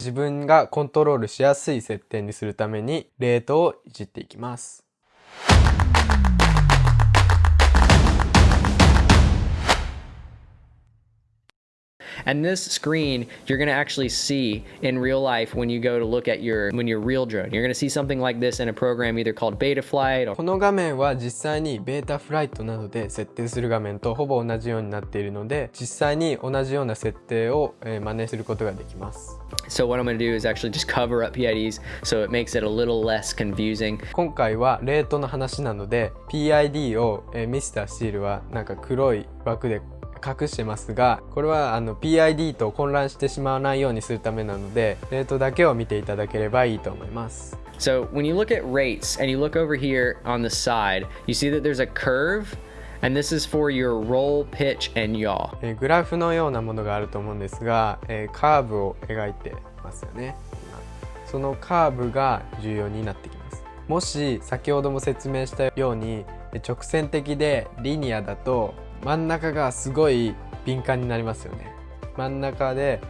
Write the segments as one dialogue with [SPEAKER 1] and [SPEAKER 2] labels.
[SPEAKER 1] 自分がコントロールしやすい設定にするためにレートをいじっていきます。
[SPEAKER 2] And this screen, you're going to actually see in real life when you go to look at your, when your real drone. You're going to see something like this in a program either called Betaflight or
[SPEAKER 1] この画面は実際に Betaflight などで設定する画面とほぼ同じようになっているので、実際に同じような設定を真似することができます。
[SPEAKER 2] So what I'm going to do is actually just cover up PIDs so it makes it a little less confusing.
[SPEAKER 1] 今回はレートの話なので PID を、えー、ミスタースティールはなんか黒い枠で 隠してますがこれはあの PID と混乱してしまわないようにするためなのでレートだけを見ていただければいいと思います。
[SPEAKER 2] So when you look at rates and you look over here on the side you see that there's a curve and this is for your roll, pitch, and yaw.
[SPEAKER 1] えグラフのようなものがあると思うんですが、えー、カーブを描いてますよね。そのカーブが重要になってきます。もし先ほども説明したように直線的でリニアだと真ん中がすごい敏感になりますよね。真ん中で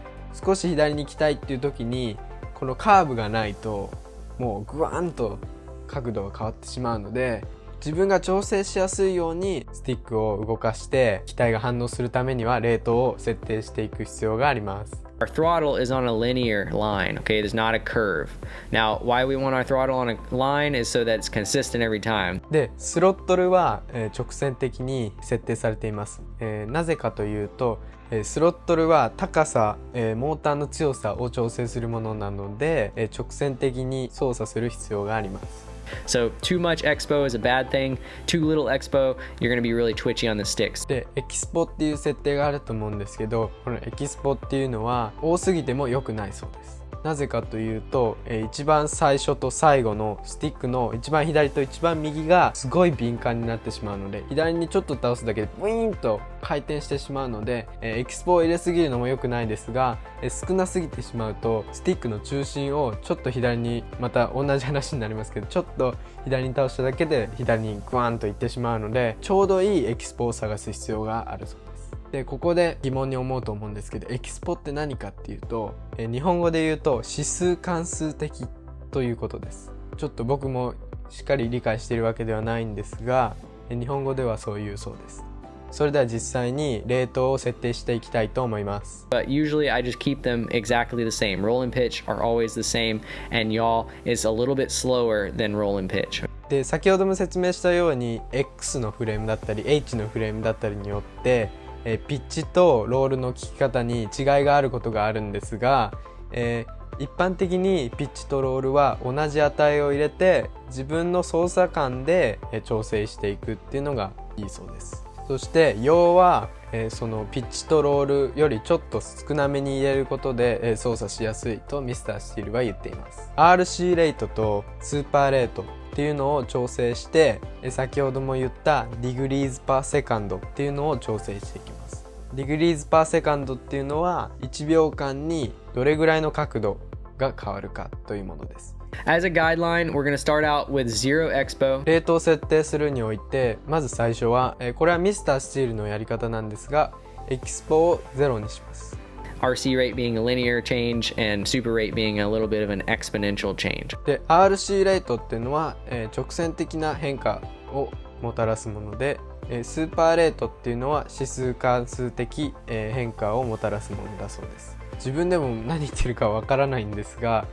[SPEAKER 1] 少し左に行きたいっていう時にこのカーブがないともうグワンと角度が変わってしまうので自分が調整しやすいようにスティックを動かして機体が反応するためには冷凍を設定していく必要があります。
[SPEAKER 2] Our throttle is on a linear line, okay? There's not a curve. Now, why we want our throttle on a line is so that it's consistent every time.
[SPEAKER 1] で、スロットルは、えー、直線的に設定されています。えー、なぜかというと、えー、スロットルは高さ、えー、モーターの強さを調整するものなので、えー、直線的に操作する必要があります。
[SPEAKER 2] So too much expo is a bad thing. Too little expo, you're gonna be really twitchy on the sticks.
[SPEAKER 1] で、エキスポっていう設定があると思うんですけど、このエキスポっていうのは多すぎても良くないそうです。 なぜかというと、えー、一番最初と最後のスティックの一番左と一番右がすごい敏感になってしまうので左にちょっと倒すだけでブイーンと回転してしまうので、えー、エキスポを入れすぎるのも良くないですが、えー、少なすぎてしまうとスティックの中心をちょっと左にまた同じ話になりますけどちょっと左に倒しただけで左にグワンといってしまうのでちょうどいいエキスポを探す必要があるそうです。でここで疑問に思うと思うんですけどエキスポって何かっていうと、え日本語で言うと指数関数的ということですちょっと僕もしっかり理解しているわけではないんですが日本語ではそういうそうですそれでは実際にレートを設定していきたいと思います。
[SPEAKER 2] But usually I just keep them exactly the same. Roll and pitch are always the same and y'all is a little bit slower than roll and pitch.
[SPEAKER 1] で先ほども説明したように X のフレームだったり H のフレームだったりによってえピッチとロールの効き方に違いがあることがあるんですが、えー、一般的にピッチとロールは同じ値を入れて自分の操作感で調整していくっていうのがいいそうです。そして要は、えー、そのピッチとロールよりちょっと少なめに入れることで、えー、操作しやすいとミスタースティールは言っています。RC レートとスーパーレートっていうのを調整してえ先ほども言った degrees per second っていうのを調整していきます。 degrees per second っていうのは1秒間にどれぐらいの角度が変わるかというものです。
[SPEAKER 2] As a guideline, we're going to start out with zero expo.
[SPEAKER 1] レートを設定するにおいて、まず最初は、これは Mr. Steele のやり方なんですが、 expo をゼロにします。
[SPEAKER 2] RC rate being a linear change and super rate being a little bit of an exponential change.
[SPEAKER 1] で RC レートっていうのは、えー、直線的な変化をもたらすもので、えー、スーパーレートっていうのは指数関数的、えー、変化をもたらすものだそうです。自分でも何言ってるかわからないんですが、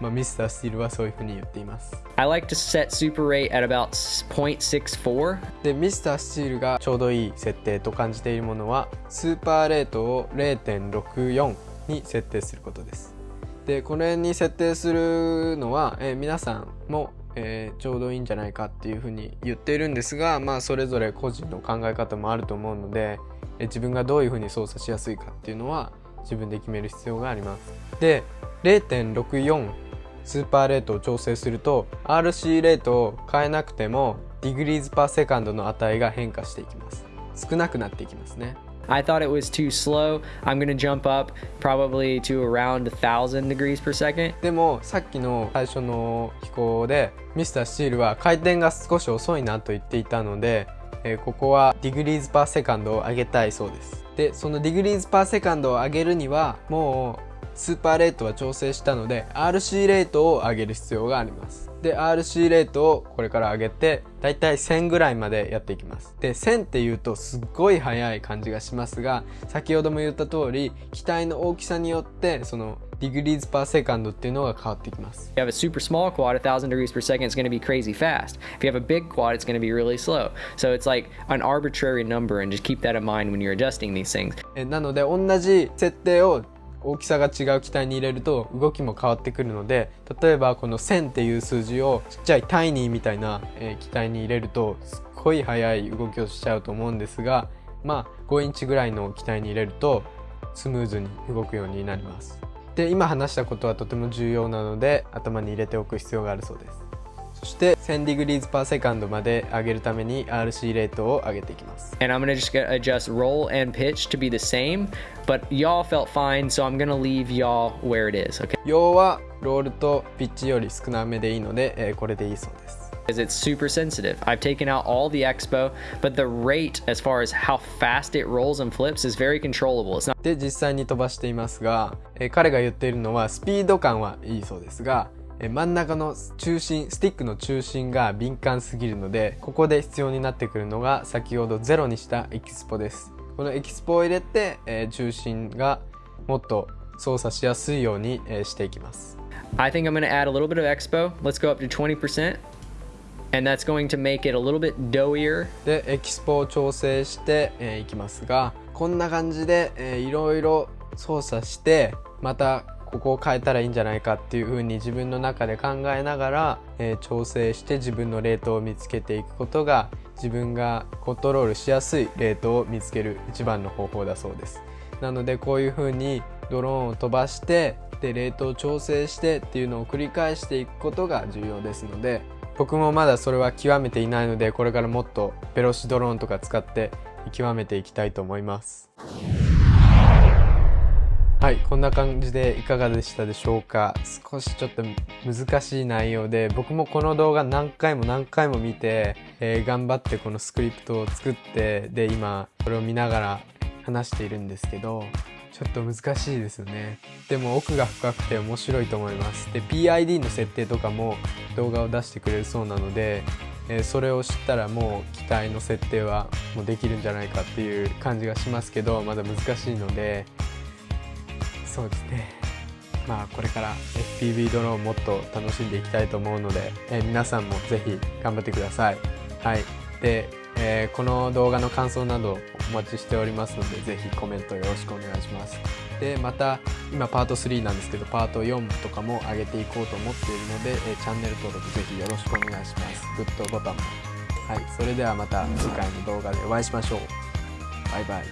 [SPEAKER 1] まあ、ミスタースティールはそういうふうに言っています。
[SPEAKER 2] I like to set super rate at about 0.64.
[SPEAKER 1] で、ミスタースティールがちょうどいい設定と感じているものは、スーパーレートを0.64に設定することです。で、これに設定するのは、えー、皆さんもえー、ちょうどいいんじゃないかっていうふうに言っているんですがまあそれぞれ個人の考え方もあると思うので、えー、自分がどういうふうに操作しやすいかっていうのは自分で決める必要があります。で0.64 super rate を調整すると RC レートを変えなくても degrees per second の値が変化していきます少なくなっていきますね
[SPEAKER 2] I thought it was too slow. I'm gonna jump up probably to around 1000 degrees per second.
[SPEAKER 1] でもさっきの最初の飛行で Mr. Steele は回転が少し遅いなと言っていたので、えー、ここは degrees per second を上げたいそうです。でその degrees per second を上げるにはもう super rate は調整したので RC レートを上げる必要がありますで RC レートをこれから上げてだいたい1000ぐらいまでやっていきますで1000っていうとすっごい速い感じがしますが先ほども言った通り機体の大きさによってその degrees per second っていうのが変わってきます
[SPEAKER 2] If you have a super small quad, 1000 degrees per second is going to be crazy fast. If you have a big quad, it's going to be really slow. So it's like an arbitrary number, and just keep that in mind when you're adjusting these things.
[SPEAKER 1] えなので同じ設定を大きさが違う機体に入れると動きも変わってくるので例えばこの1000っていう数字をちっちゃいタイニーみたいな、えー機体に入れるとすっごい速い動きをしちゃうと思うんですがまあ5インチぐらいの機体に入れるとスムーズに動くようになりますで今話したことはとても重要なので頭に入れておく必要があるそうですそして1000 degrees per second まで上げるために RC レートを上げていきます
[SPEAKER 2] And I'm to just gonna adjust roll and pitch to be the same, but y'all felt fine, so I'm to leave y'all where it is, okay?
[SPEAKER 1] 要はロールとピッチより少なめでいいので、えーこれでいいそうです
[SPEAKER 2] Because it's super sensitive. I've taken out all the expo, but the rate as far as how fast it rolls and flips is very controllable. It's not
[SPEAKER 1] で実際に飛ばしていますが、えー彼が言っているのはスピード感はいいそうですが、えー真ん中の中心スティックの中心が敏感すぎるのでここで必要になってくるのが先ほどゼロにしたエキスポですこのエキスポを入れて、えー中心がもっと操作しやすいように、えーしていきます
[SPEAKER 2] I think I'm going to add a little bit of expo. Let's go up to 20%. And that's going to make it a little bit doughier.
[SPEAKER 1] でエキスポを調整して、えーいきますがこんな感じで、えーいろいろ操作してまたここを変えたらいいんじゃないかっていう風に自分の中で考えながら、えー調整して自分のレートを見つけていくことが自分がコントロールしやすいレートを見つける一番の方法だそうですなのでこういう風にドローンを飛ばしてでレートを調整してっていうのを繰り返していくことが重要ですので僕もまだそれは極めていないのでこれからもっとベロシドローンとか使って極めていきたいと思います。はいこんな感じでいかがでしたでしょうか。少しちょっと難しい内容で僕もこの動画何回も何回も見て、えー頑張ってこのスクリプトを作ってで今これを見ながら話しているんですけどちょっと難しいですよね。でも奥が深くて面白いと思います。で PID の設定とかも動画を出してくれるそうなので、えーそれを知ったらもう機体の設定はもうできるんじゃないかっていう感じがしますけどまだ難しいのでそうですね。まあこれから FPV ドローンもっと楽しんでいきたいと思うので、えー皆さんもぜひ頑張ってください。はい。で、えーこの動画の感想などお待ちしておりますのでぜひコメントよろしくお願いします。でまた今パート3なんですけどパート4とかも上げていこうと思っているので、えーチャンネル登録ぜひよろしくお願いします。グッドボタンも。はいそれではまた次回の動画でお会いしましょう。バイバイ。